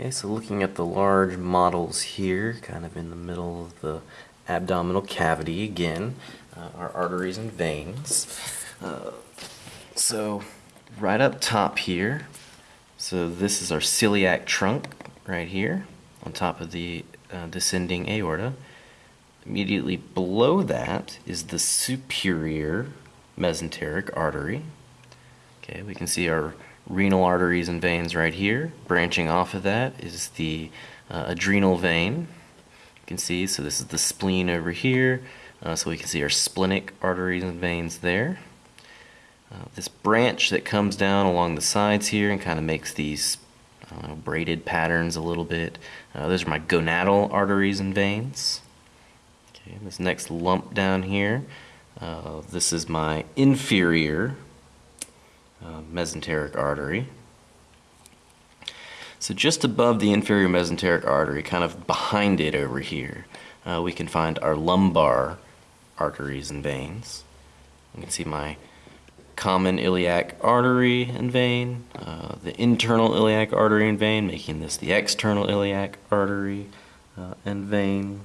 Okay, so looking at the large models here, kind of in the middle of the abdominal cavity again, uh, our arteries and veins. Uh, so right up top here, so this is our celiac trunk right here on top of the uh, descending aorta. Immediately below that is the superior mesenteric artery. Okay, we can see our renal arteries and veins right here. Branching off of that is the uh, adrenal vein. You can see, so this is the spleen over here. Uh, so we can see our splenic arteries and veins there. Uh, this branch that comes down along the sides here and kind of makes these know, braided patterns a little bit. Uh, those are my gonadal arteries and veins. Okay, this next lump down here, uh, this is my inferior uh, mesenteric artery. So just above the inferior mesenteric artery, kind of behind it over here, uh, we can find our lumbar arteries and veins. You can see my common iliac artery and vein, uh, the internal iliac artery and vein, making this the external iliac artery uh, and vein.